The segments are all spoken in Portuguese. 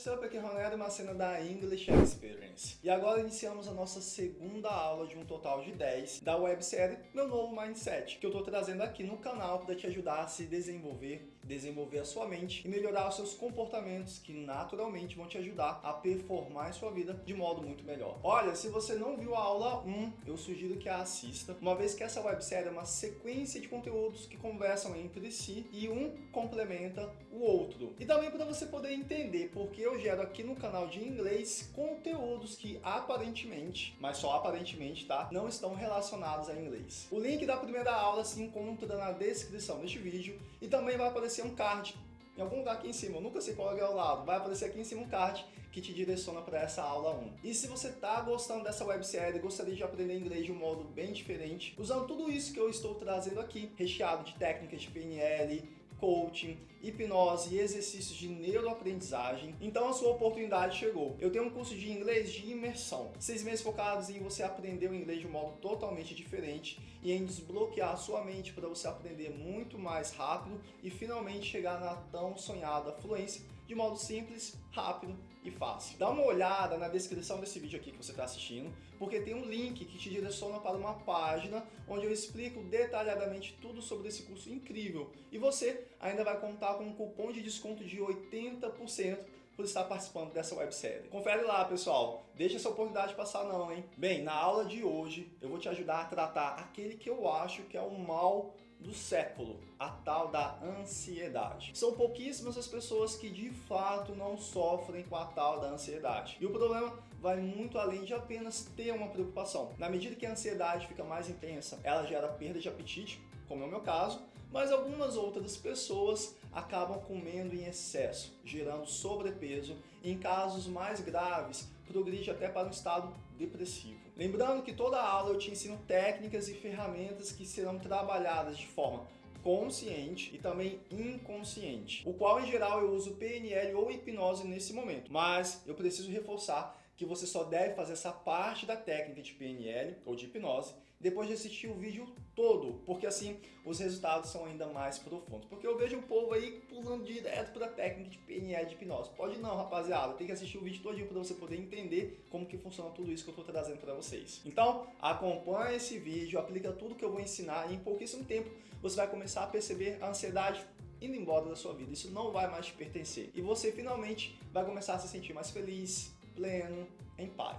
what's up? Aqui é uma cena da English Experience. E agora iniciamos a nossa segunda aula de um total de 10 da websérie Meu Novo Mindset, que eu estou trazendo aqui no canal para te ajudar a se desenvolver, desenvolver a sua mente e melhorar os seus comportamentos que naturalmente vão te ajudar a performar em sua vida de modo muito melhor. Olha, se você não viu a aula 1, eu sugiro que a assista, uma vez que essa websérie é uma sequência de conteúdos que conversam entre si e um complementa o outro. E também para você poder entender porque eu gero aqui no canal de inglês conteúdos que aparentemente, mas só aparentemente, tá? Não estão relacionados a inglês. O link da primeira aula se encontra na descrição deste vídeo e também vai aparecer um card em algum lugar aqui em cima, eu nunca sei qual é o lado, vai aparecer aqui em cima um card que te direciona para essa aula 1. E se você está gostando dessa websérie, gostaria de aprender inglês de um modo bem diferente, usando tudo isso que eu estou trazendo aqui, recheado de técnicas de PNL, coaching, hipnose e exercícios de neuroaprendizagem, então a sua oportunidade chegou. Eu tenho um curso de inglês de imersão, seis meses focados em você aprender o inglês de um modo totalmente diferente e em desbloquear a sua mente para você aprender muito mais rápido e finalmente chegar na tão sonhada fluência de modo simples, rápido e fácil. Dá uma olhada na descrição desse vídeo aqui que você está assistindo, porque tem um link que te direciona para uma página onde eu explico detalhadamente tudo sobre esse curso incrível. E você ainda vai contar com um cupom de desconto de 80% por estar participando dessa websérie. Confere lá, pessoal. Deixa essa oportunidade passar não, hein? Bem, na aula de hoje eu vou te ajudar a tratar aquele que eu acho que é o mal do século, a tal da ansiedade. São pouquíssimas as pessoas que de fato não sofrem com a tal da ansiedade. E o problema vai muito além de apenas ter uma preocupação. Na medida que a ansiedade fica mais intensa, ela gera perda de apetite, como é o meu caso, mas algumas outras pessoas acabam comendo em excesso, gerando sobrepeso em casos mais graves progride até para um estado depressivo. Lembrando que toda aula eu te ensino técnicas e ferramentas que serão trabalhadas de forma consciente e também inconsciente, o qual em geral eu uso PNL ou hipnose nesse momento, mas eu preciso reforçar que você só deve fazer essa parte da técnica de PNL ou de hipnose depois de assistir o vídeo todo, porque assim os resultados são ainda mais profundos. Porque eu vejo o povo aí pulando direto para a técnica de PNL de hipnose. Pode não, rapaziada, tem que assistir o vídeo todinho para você poder entender como que funciona tudo isso que eu estou trazendo para vocês. Então, acompanhe esse vídeo, aplica tudo que eu vou ensinar e em pouquíssimo tempo você vai começar a perceber a ansiedade indo embora da sua vida. Isso não vai mais te pertencer. E você finalmente vai começar a se sentir mais feliz, pleno,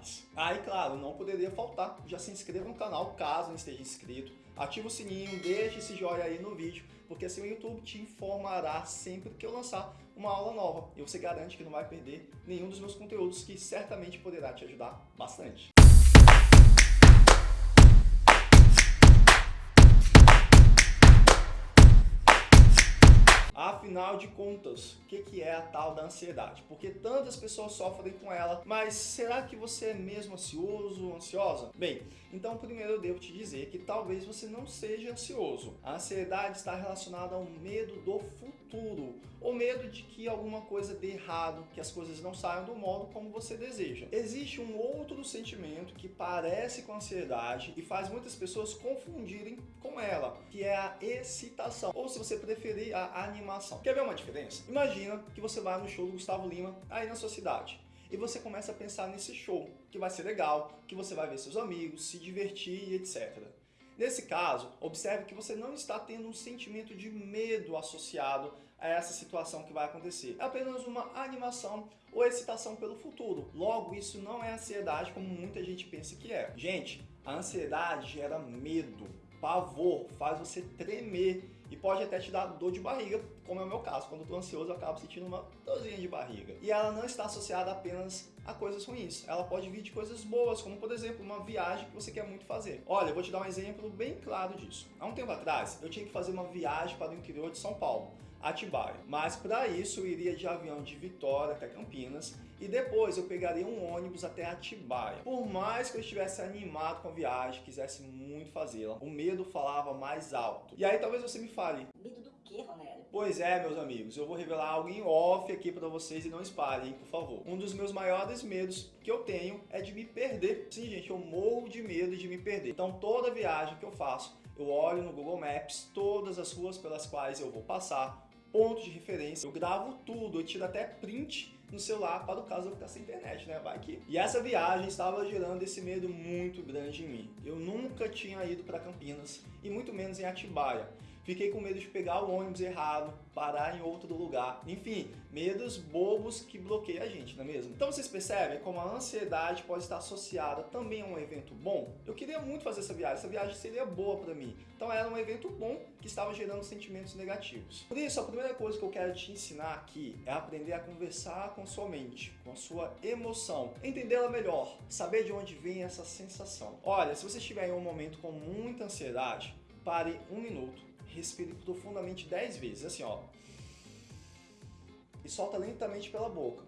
paz. Aí, ah, claro, não poderia faltar, já se inscreva no canal caso não esteja inscrito, ativa o sininho, deixe esse joinha aí no vídeo, porque assim o YouTube te informará sempre que eu lançar uma aula nova e você garante que não vai perder nenhum dos meus conteúdos que certamente poderá te ajudar bastante. Afinal de contas, o que é a tal da ansiedade? Porque tantas pessoas sofrem com ela, mas será que você é mesmo ansioso, ansiosa? Bem, então primeiro eu devo te dizer que talvez você não seja ansioso. A ansiedade está relacionada ao medo do futuro, ou medo de que alguma coisa dê errado, que as coisas não saiam do modo como você deseja. Existe um outro sentimento que parece com ansiedade e faz muitas pessoas confundirem com ela, que é a excitação, ou se você preferir, a animação. Quer ver uma diferença? Imagina que você vai no show do Gustavo Lima aí na sua cidade e você começa a pensar nesse show, que vai ser legal, que você vai ver seus amigos, se divertir etc. Nesse caso, observe que você não está tendo um sentimento de medo associado a essa situação que vai acontecer. É apenas uma animação ou excitação pelo futuro. Logo, isso não é ansiedade como muita gente pensa que é. Gente, a ansiedade gera medo, pavor, faz você tremer e pode até te dar dor de barriga, como é o meu caso. Quando eu tô ansioso, eu acabo sentindo uma dorzinha de barriga. E ela não está associada apenas a coisas ruins. Ela pode vir de coisas boas, como por exemplo, uma viagem que você quer muito fazer. Olha, eu vou te dar um exemplo bem claro disso. Há um tempo atrás, eu tinha que fazer uma viagem para o interior de São Paulo. Atibaia. Mas para isso eu iria de avião de Vitória até Campinas e depois eu pegaria um ônibus até Atibaia. Por mais que eu estivesse animado com a viagem, quisesse muito fazê-la, o medo falava mais alto. E aí talvez você me fale. Medo do quê, Ronélio? Pois é, meus amigos, eu vou revelar algo em off aqui para vocês e não espalhem, por favor. Um dos meus maiores medos que eu tenho é de me perder. Sim, gente, eu morro de medo de me perder. Então toda viagem que eu faço, eu olho no Google Maps todas as ruas pelas quais eu vou passar, pontos de referência, eu gravo tudo, eu tiro até print no celular para o caso eu ficar sem internet, né? Vai que. E essa viagem estava gerando esse medo muito grande em mim. Eu nunca tinha ido para Campinas e muito menos em Atibaia. Fiquei com medo de pegar o ônibus errado, parar em outro lugar. Enfim, medos bobos que bloqueiam a gente, não é mesmo? Então vocês percebem como a ansiedade pode estar associada também a um evento bom? Eu queria muito fazer essa viagem, essa viagem seria boa para mim. Então era um evento bom que estava gerando sentimentos negativos. Por isso, a primeira coisa que eu quero te ensinar aqui é aprender a conversar com sua mente, com a sua emoção, entendê-la melhor, saber de onde vem essa sensação. Olha, se você estiver em um momento com muita ansiedade, pare um minuto respire profundamente 10 vezes, assim ó. E solta lentamente pela boca,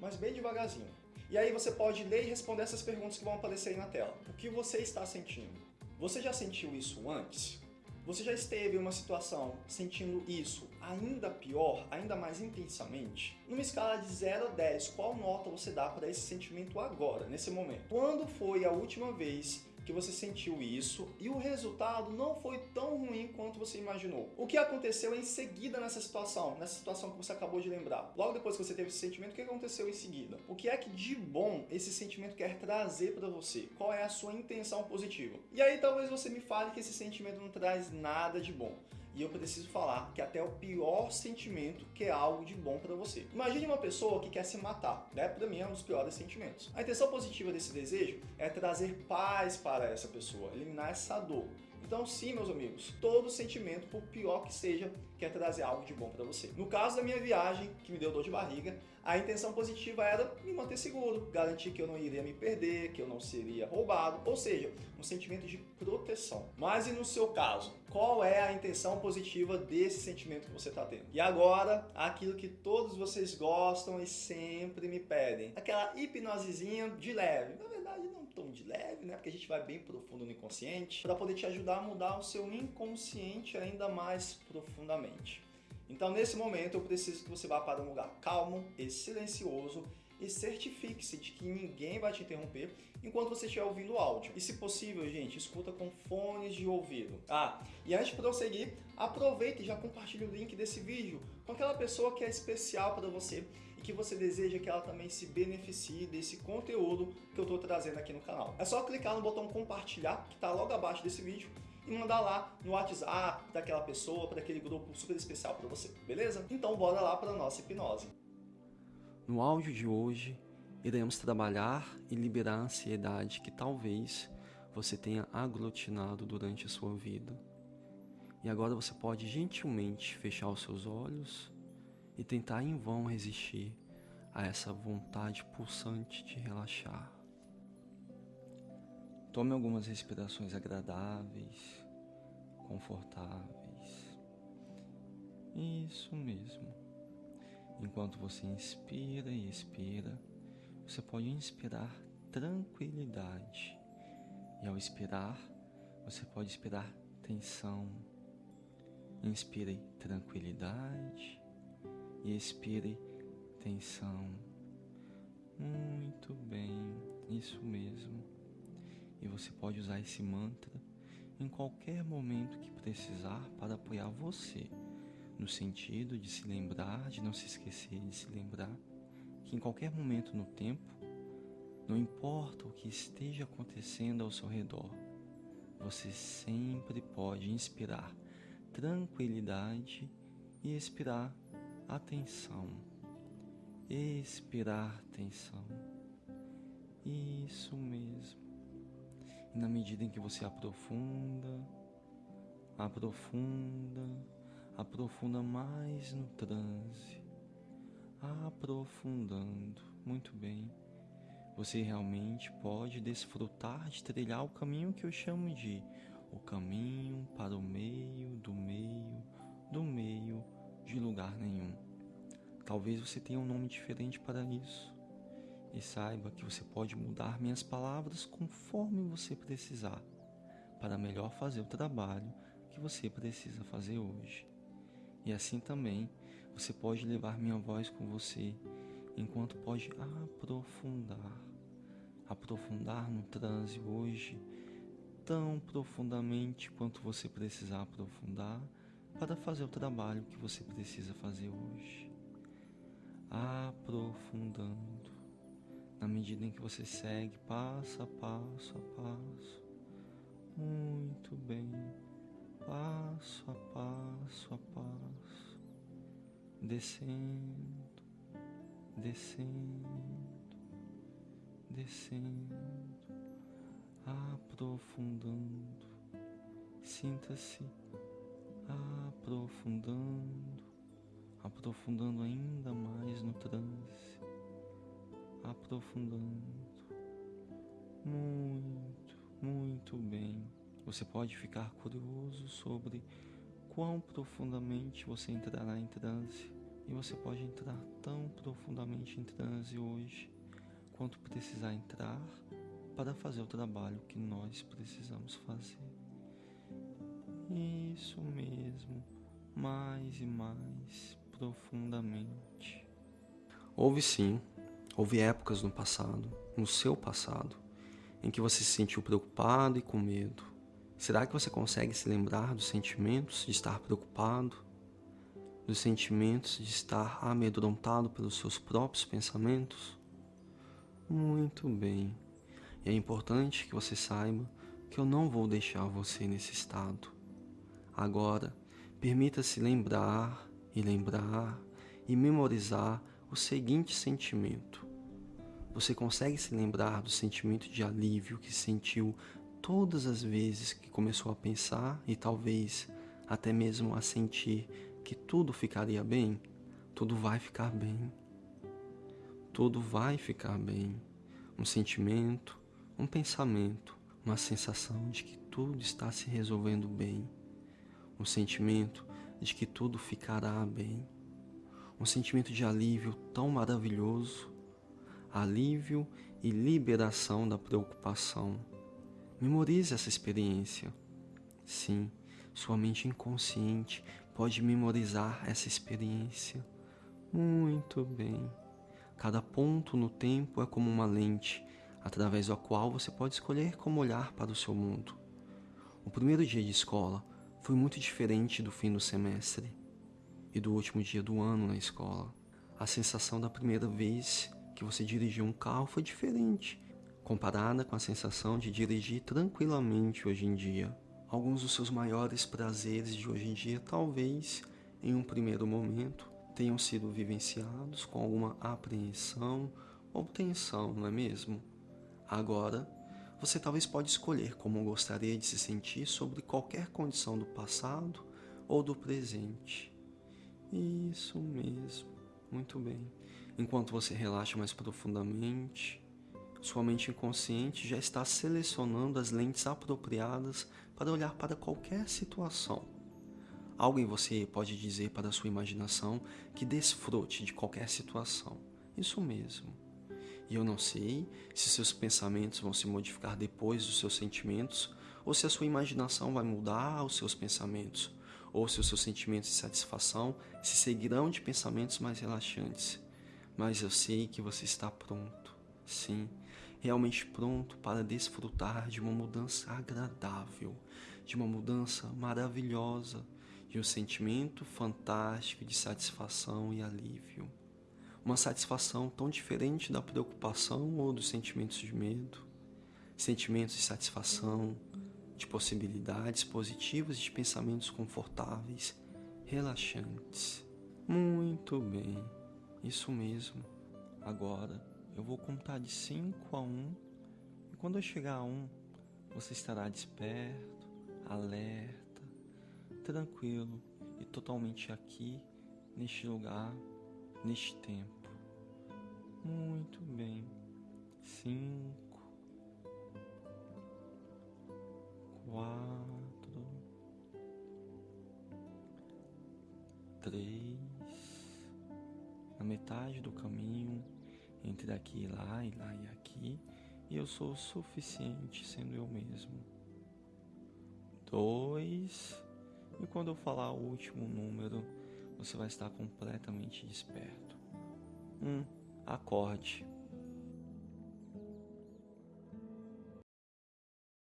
mas bem devagarzinho. E aí você pode ler e responder essas perguntas que vão aparecer aí na tela. O que você está sentindo? Você já sentiu isso antes? Você já esteve em uma situação sentindo isso ainda pior, ainda mais intensamente? Numa escala de 0 a 10, qual nota você dá para esse sentimento agora, nesse momento? Quando foi a última vez que você sentiu isso e o resultado não foi tão ruim quanto você imaginou. O que aconteceu em seguida nessa situação, nessa situação que você acabou de lembrar? Logo depois que você teve esse sentimento, o que aconteceu em seguida? O que é que de bom esse sentimento quer trazer para você? Qual é a sua intenção positiva? E aí talvez você me fale que esse sentimento não traz nada de bom e eu preciso falar que até o pior sentimento que é algo de bom para você. Imagine uma pessoa que quer se matar, né? Para mim é um dos piores sentimentos. A intenção positiva desse desejo é trazer paz para essa pessoa, eliminar essa dor. Então sim, meus amigos, todo sentimento, por pior que seja, quer trazer algo de bom para você. No caso da minha viagem, que me deu dor de barriga, a intenção positiva era me manter seguro, garantir que eu não iria me perder, que eu não seria roubado, ou seja, um sentimento de proteção. Mas e no seu caso? Qual é a intenção positiva desse sentimento que você está tendo? E agora, aquilo que todos vocês gostam e sempre me pedem, aquela hipnosezinha de leve. Na verdade, não tão de leve, né? Porque a gente vai bem profundo no inconsciente, para poder te ajudar a mudar o seu inconsciente ainda mais profundamente. Então, nesse momento, eu preciso que você vá para um lugar calmo e silencioso e certifique-se de que ninguém vai te interromper enquanto você estiver ouvindo o áudio. E se possível, gente, escuta com fones de ouvido. Ah, e antes de prosseguir, aproveite e já compartilhe o link desse vídeo com aquela pessoa que é especial para você e que você deseja que ela também se beneficie desse conteúdo que eu estou trazendo aqui no canal. É só clicar no botão compartilhar, que está logo abaixo desse vídeo, e mandar lá no WhatsApp daquela pessoa, para aquele grupo super especial para você, beleza? Então bora lá para nossa hipnose. No áudio de hoje, iremos trabalhar e liberar a ansiedade que talvez você tenha aglutinado durante a sua vida. E agora você pode gentilmente fechar os seus olhos e tentar em vão resistir a essa vontade pulsante de relaxar. Tome algumas respirações agradáveis confortáveis. Isso mesmo. Enquanto você inspira e expira, você pode inspirar tranquilidade. E ao expirar, você pode expirar tensão. Inspire tranquilidade e expire tensão. Muito bem, isso mesmo. E você pode usar esse mantra em qualquer momento que precisar para apoiar você, no sentido de se lembrar, de não se esquecer de se lembrar que em qualquer momento no tempo, não importa o que esteja acontecendo ao seu redor, você sempre pode inspirar tranquilidade e expirar atenção. Expirar tensão. Isso mesmo. E na medida em que você aprofunda, aprofunda, aprofunda mais no transe, aprofundando, muito bem, você realmente pode desfrutar de trilhar o caminho que eu chamo de o caminho para o meio, do meio, do meio, de lugar nenhum. Talvez você tenha um nome diferente para isso e saiba que você pode mudar minhas palavras conforme você precisar, para melhor fazer o trabalho que você precisa fazer hoje. E assim também você pode levar minha voz com você, enquanto pode aprofundar, aprofundar no transe hoje, tão profundamente quanto você precisar aprofundar para fazer o trabalho que você precisa fazer hoje. aprofundando na medida em que você segue passo a passo a passo. Muito bem, passo a passo a passo, descendo, descendo, descendo, aprofundando. Sinta-se aprofundando, aprofundando ainda mais no transe aprofundando. Muito, muito bem. Você pode ficar curioso sobre quão profundamente você entrará em transe. E você pode entrar tão profundamente em transe hoje quanto precisar entrar para fazer o trabalho que nós precisamos fazer. Isso mesmo, mais e mais profundamente. Houve sim Houve épocas no passado, no seu passado, em que você se sentiu preocupado e com medo. Será que você consegue se lembrar dos sentimentos de estar preocupado, dos sentimentos de estar amedrontado pelos seus próprios pensamentos? Muito bem. E é importante que você saiba que eu não vou deixar você nesse estado. Agora, permita-se lembrar e lembrar e memorizar o seguinte sentimento: você consegue se lembrar do sentimento de alívio que sentiu todas as vezes que começou a pensar e talvez até mesmo a sentir que tudo ficaria bem? Tudo vai ficar bem. Tudo vai ficar bem. Um sentimento, um pensamento, uma sensação de que tudo está se resolvendo bem. Um sentimento de que tudo ficará bem. Um sentimento de alívio tão maravilhoso alívio e liberação da preocupação. Memorize essa experiência. Sim, sua mente inconsciente pode memorizar essa experiência. Muito bem. Cada ponto no tempo é como uma lente, através da qual você pode escolher como olhar para o seu mundo. O primeiro dia de escola foi muito diferente do fim do semestre e do último dia do ano na escola. A sensação da primeira vez que você dirigiu um carro foi diferente, comparada com a sensação de dirigir tranquilamente hoje em dia. Alguns dos seus maiores prazeres de hoje em dia, talvez, em um primeiro momento, tenham sido vivenciados com alguma apreensão ou tensão, não é mesmo? Agora, você talvez pode escolher como gostaria de se sentir sobre qualquer condição do passado ou do presente. Isso mesmo, muito bem. Enquanto você relaxa mais profundamente, sua mente inconsciente já está selecionando as lentes apropriadas para olhar para qualquer situação. Algo em você pode dizer para sua imaginação que desfrute de qualquer situação. Isso mesmo. E eu não sei se seus pensamentos vão se modificar depois dos seus sentimentos, ou se a sua imaginação vai mudar os seus pensamentos, ou se os seus sentimentos de satisfação se seguirão de pensamentos mais relaxantes mas eu sei que você está pronto, sim, realmente pronto para desfrutar de uma mudança agradável, de uma mudança maravilhosa, de um sentimento fantástico de satisfação e alívio. Uma satisfação tão diferente da preocupação ou dos sentimentos de medo, sentimentos de satisfação, de possibilidades positivas e de pensamentos confortáveis, relaxantes. Muito bem. Isso mesmo. Agora eu vou contar de 5 a 1 um, e quando eu chegar a 1, um, você estará desperto, alerta, tranquilo e totalmente aqui, neste lugar, neste tempo. Muito bem. 5 quatro, três na metade do caminho entre aqui e lá e lá e aqui, e eu sou o suficiente sendo eu mesmo. Dois, e quando eu falar o último número, você vai estar completamente desperto. Um, acorde.